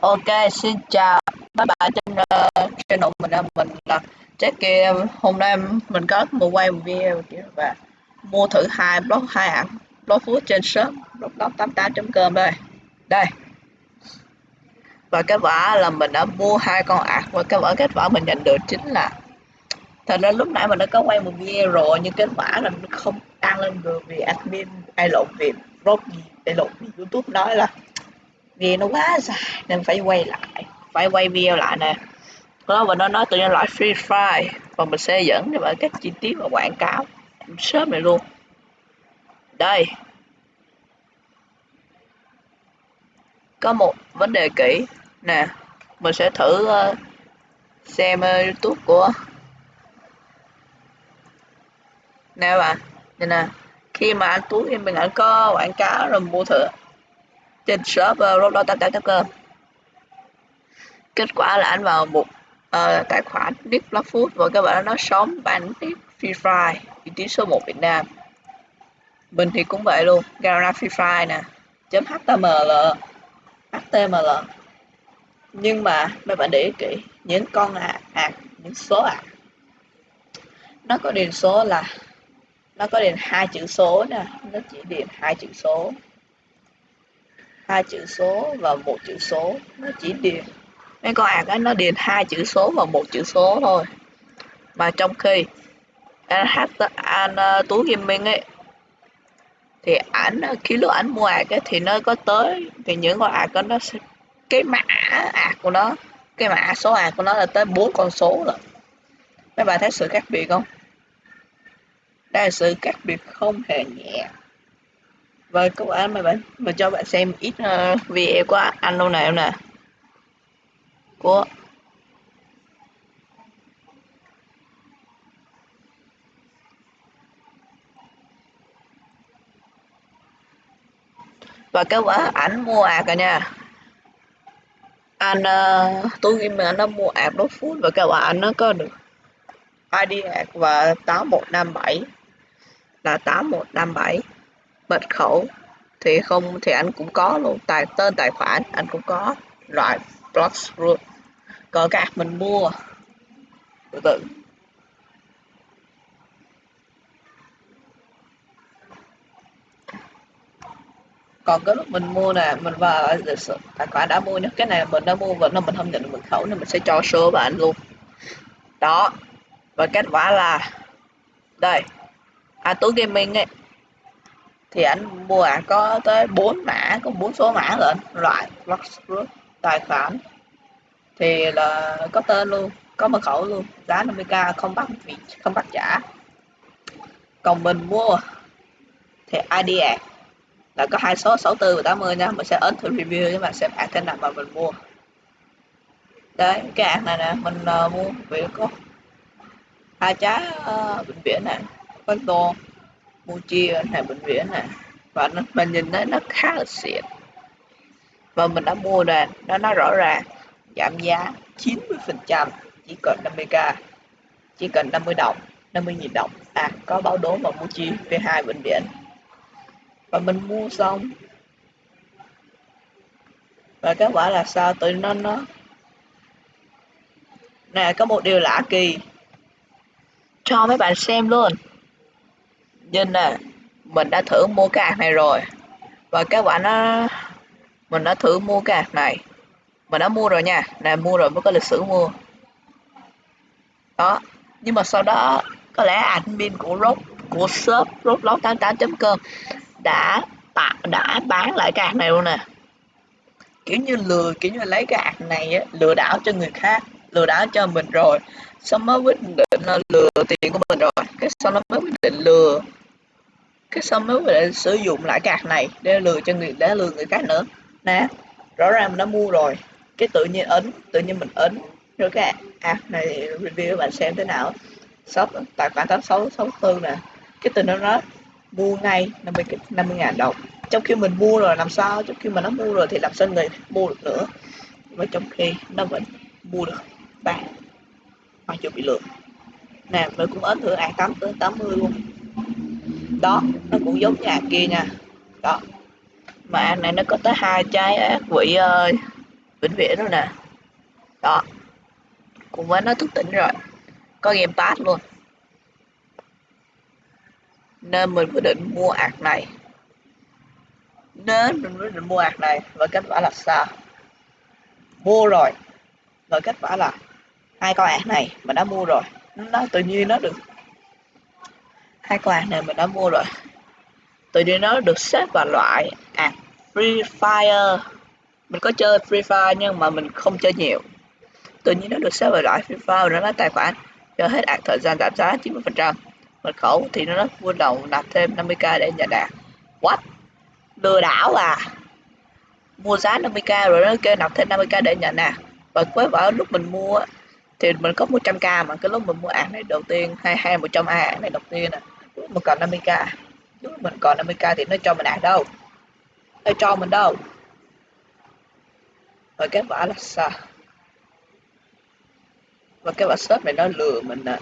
Ok, xin chào các bạn trên uh, channel mình mình là Jackie. Hôm nay mình có một quay một video và mua thử hai block hai ảnh block food trên shop block88.com đây. Đây. Và kết quả là mình đã mua hai con ạc và kết quả kết quả mình nhận được chính là thật ra lúc nãy mình đã có quay một video rồi nhưng kết quả là mình không đăng lên được vì admin ai lộn việc blog gì ai lộn vì youtube nói là vì nó quá dài nên phải quay lại. Phải quay video lại nè. Đó và nó nói tự nhiên loại free fire. Và mình sẽ dẫn cho bạn các chi tiết và quảng cáo. Sớm này luôn. Đây. Có một vấn đề kỹ. Nè mình sẽ thử uh, xem uh, youtube của nè bạn nè nè. Khi mà anh tú em mình ảnh có quảng cáo rồi mua thử trên shop uh, Roblox 88 kết quả là anh vào một uh, tài khoản Nick Blackfoot và các bạn nó sống bản Nick Free Fire vị trí số 1 Việt Nam. Mình thì cũng vậy luôn Garena Free Fire nè chấm HTML HTML nhưng mà mấy bạn để ý kỹ những con ạc à, những số ạc nó có điền số là nó có điền hai chữ số nè nó chỉ điền hai chữ số hai chữ số và một chữ số nó chỉ điền. Mấy con ạc ấy nó điền hai chữ số và một chữ số thôi. Mà trong khi anh hát anh ờ, tú tú gaming ấy thì ảnh ờ, khi lúc ảnh mua ạc ấy, thì nó có tới thì những con ạc đó nó sẽ cái mã ạc của nó cái mã số ạc của nó là tới bốn con số rồi. Mấy bạn thấy sự khác biệt không? Đây là sự khác biệt không hề nhẹ. Vâng, và các bạn mà bạn. Mà cho bạn xem ít uh, video của anh đâu này em nè. Của và cái quả ảnh mua ạc rồi nha. Anh uh, tôi game anh nó mua ạc đốt phút và cái quả ảnh nó có được ID ạc và 8157 là 8157 mật khẩu thì không, thì anh cũng có luôn. Tài, tên tài khoản, anh cũng có. Loại block root còn các mình mua. Từ từ. Còn cái lúc mình mua nè, mình vào ờ, tài khoản đã mua nhá cái này mình đã mua và nó mình không nhận được mật khẩu nên mình sẽ cho số bạn luôn. Đó. Và kết quả là, đây. À tú gaming ấy thì anh mua à có tới 4 mã có bốn số mã lận loại group tài khoản. Thì là có tên luôn có mật khẩu luôn giá 50k không bắt vị không bắt trả. Còn mình mua thì ID ad là có hai số 64 và 80 nha mình sẽ ấn thử review nhưng mà xem ad thế nào mà mình mua. Đấy cái ad này nè mình uh, mua vì có hai trái uh, bệnh viện này có tô mua chia này bệnh viện này. Và nó mình nhìn thấy nó khá là xịn. Và mình đã mua rồi nó nó rõ ràng, giảm giá 90 phần trăm, chỉ cần 50k chỉ cần 50 đồng 50 nghìn đồng. À có báo đố và mua chi về hai bệnh viện. Và mình mua xong. Và kết quả là sao? Tụi nó nó, nè, có một điều lạ kỳ. Cho mấy bạn xem luôn nhưng nè mình đã thử mua cái ạc này rồi. Và các bạn nó mình đã thử mua cái ạc này. Mình đã mua rồi nha nè mua rồi mới có lịch sử mua. Đó nhưng mà sau đó có lẽ admin của rob của shop roblox 88.com đã tạo đã bán lại cái ạc này luôn nè. Kiểu như lừa kiểu như lấy cái ạc này á, lừa đảo cho người khác lừa đảo cho mình rồi. Xong mới quyết định là lừa tiền của mình rồi. Cái sau nó mới quyết định lừa cái xong mới quyết sử dụng lại cái này để lừa cho người để lừa người khác nữa. Nè, rõ ràng mình đã mua rồi. Cái tự nhiên ấn, tự nhiên mình ấn. Rồi cái app này review bạn xem thế nào. Shop, tài khoản tám sáu sáu tư nè. Cái từ nó nói, mua ngay 50 50 ngàn đồng. Trong khi mình mua rồi, làm sao? Trong khi mà nó mua rồi thì làm sao người mua được nữa? Và trong khi nó vẫn mua được bạn mặc dù bị lừa. Nè, mình cũng ấn thử ạc tám tới 80 luôn đó, nó cũng giống nhà kia nha. Đó. Mà này nó có tới hai trái ác quỷ ơi vĩnh viễn rồi nè. Đó. Cùng với nó thức tỉnh rồi. Có game pass luôn. Nên mình quyết định mua ạc này. Nên mình quyết định mua ạc này và kết quả là sao? Mua rồi. Và kết quả là hai con ạc này mình đã mua rồi. Nó tự nhiên nó được hai con hàng này mình đã mua rồi. Tự nhiên nó được xếp vào loại à Free Fire. Mình có chơi Free Fire nhưng mà mình không chơi nhiều. Tự nhiên nó được xếp vào loại Free Fire rồi nó tài khoản cho hết hạn thời gian giảm giá 90% mật khẩu thì nó rất vui lòng nạp thêm 50k để nhận đạt what? Lừa đảo à? Mua giá 50k rồi nó kêu nạp thêm 50k để nhận nè và với bảo lúc mình mua thì mình có 100k mà, cái lúc mình mua ảnh này đầu tiên hay hay 100 a này đầu tiên nè mà còn 50k lúc mình còn 50k thì nó cho mình ăn đâu? Nó cho mình đâu? Và kết quả là sao và cái quả shop này nó lừa mình nè.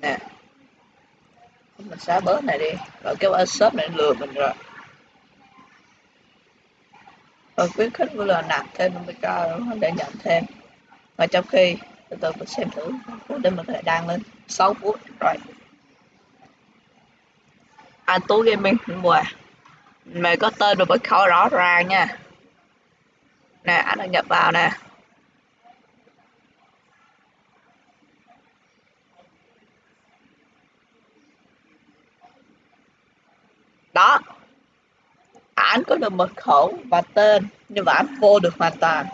Nè. Mình xóa bớt này đi. Và cái quả shop này lừa mình rồi. Và khuyến khích của là nạp thêm 50k để nhận thêm. Và trong khi, từ từ mình xem thử để mình có thể đăng lên 6 phút. Rồi anh tú gaming mùa mày có tên và mật khẩu rõ ràng nha. Nè, anh đã nhập vào nè. Đó. Ảnh có được mật khẩu và tên, nhưng mà ảnh vô được hoàn toàn.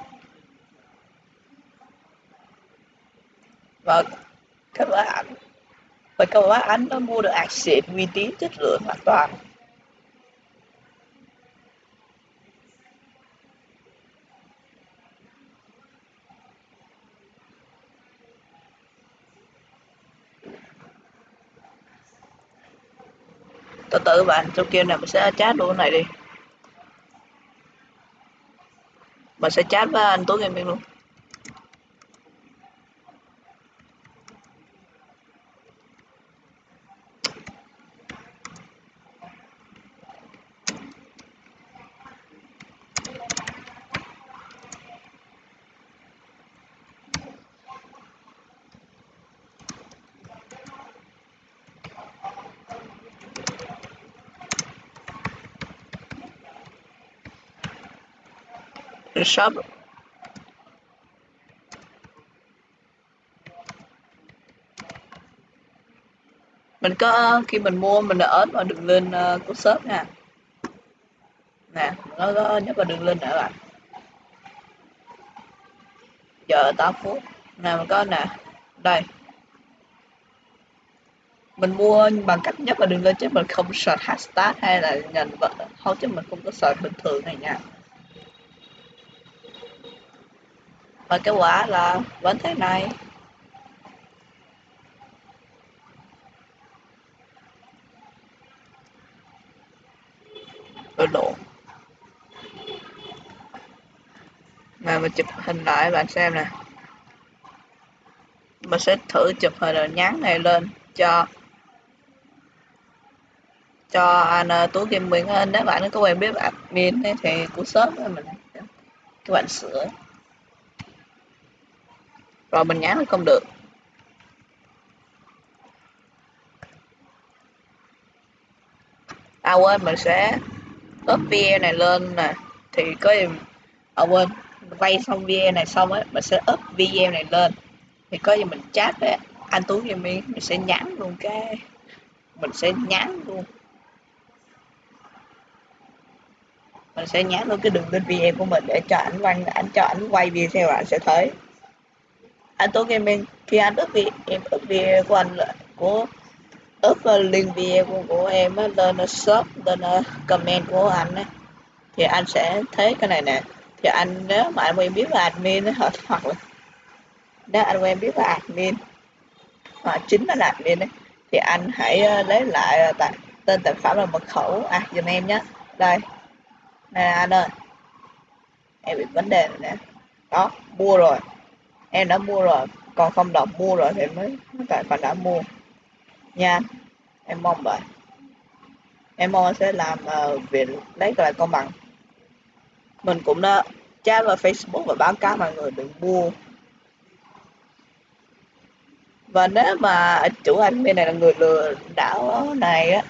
Và các bạn vậy và các bác anh nó mua được ạc uy tín chất lượng hoàn toàn? Từ từ bạn trong kia này mình sẽ chat luôn này đi. Mình sẽ chat với anh tối ngày mình luôn. Shop mình có khi mình mua mình đã ấn vào đường link uh, ờ, của shop nha. Nè nó có nhấp vào đường link nữa bạn giờ 8 phút. Nè mình có nè. Đây. Mình mua bằng cách nhấp vào đường link chứ mình không search hashtag hay là nhận vợ. Không chứ mình không có search bình thường này nha. Và kết quả là vẫn thế này. Rồi độ mà mình chụp hình lại bạn xem nè. Mình sẽ thử chụp hình rồi nhắn này lên cho cho anh à, tú kim anh nếu bạn có quen biết admin thì cũng sớm mình các bạn sửa rồi mình nhắn không được? À quên, mình sẽ up video này lên nè. Thì có gì? À quên, vay xong video này xong ấy mình sẽ up video này lên. Thì có gì mình chat với anh tú gaming mình sẽ nhắn luôn cái, mình sẽ nhắn luôn. Mình sẽ nhắn luôn cái đường lên video của mình để cho ảnh quay ảnh cho ảnh quay video bạn sẽ thấy anh nghe mình khi anh up video em up video của anh của up ờ, link video của, của em á, lên shop lên comment của anh ấy thì anh sẽ thấy cái này nè. Thì anh nếu mà anh quen biết là admin á, hoặc là nếu anh quen biết là admin hoặc chính là admin ấy, thì anh hãy uh, lấy lại ờ, tại, tên tài khoản và mật khẩu. À dùm em nhé đây. Nè anh ơi. Em bị vấn đề này nè. Đó mua rồi em đã mua rồi. Còn không đọc mua rồi thì mới tại phải đã mua. Nha em mong vậy. Em mong sẽ làm uh, việc lấy lại công bằng. Mình cũng đã chat vào Facebook và báo cáo mọi người đừng mua. Và nếu mà chủ admin này là người lừa đảo này á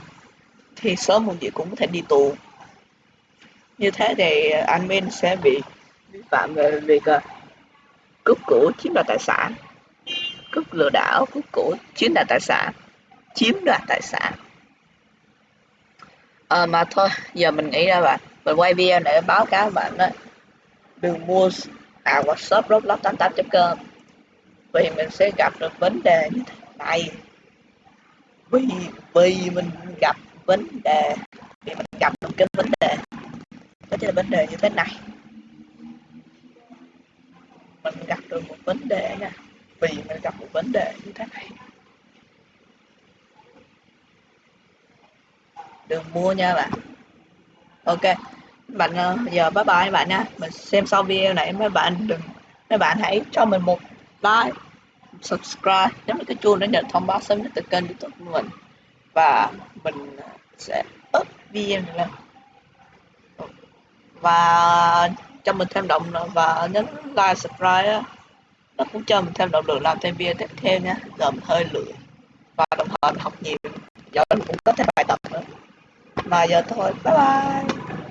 thì sớm muộn gì cũng có thể đi tù. Như thế thì admin sẽ bị vi phạm về việc uh, cướp của chiếm đoạt tài sản. Cướp lừa đảo cướp của chiếm đoạt tài sản. Chiếm đoạt tài sản. À, mà thôi giờ mình nghĩ ra bạn. Mình quay video để báo cáo bạn đó. Đừng mua à WhatsApp roblox 88 com. Vì mình sẽ gặp được vấn đề như thế này. Vì vì mình gặp vấn đề. Vì mình gặp được cái vấn đề. Đó chính là vấn đề như thế này mình gặp được một vấn đề nha. Vì mình gặp một vấn đề như thế này. Đừng mua nha bạn. Ok. Bạn ờ, giờ bye bye bạn nha. Mình xem sau video này mấy bạn đừng, mấy bạn hãy cho mình một like, subscribe. Nhấn cái chuông để nhận thông báo sớm nhất từ kênh youtube của mình. Và mình sẽ up video này lên. Và cho mình thêm động và nhấn like, subscribe nó cũng cho mình thêm động lực làm thêm video tiếp theo nha. Giờ mình hơi lười. Và đồng thời mình học nhiều. Giờ mình cũng có thêm bài tập nữa. Mà giờ thôi, bye bye.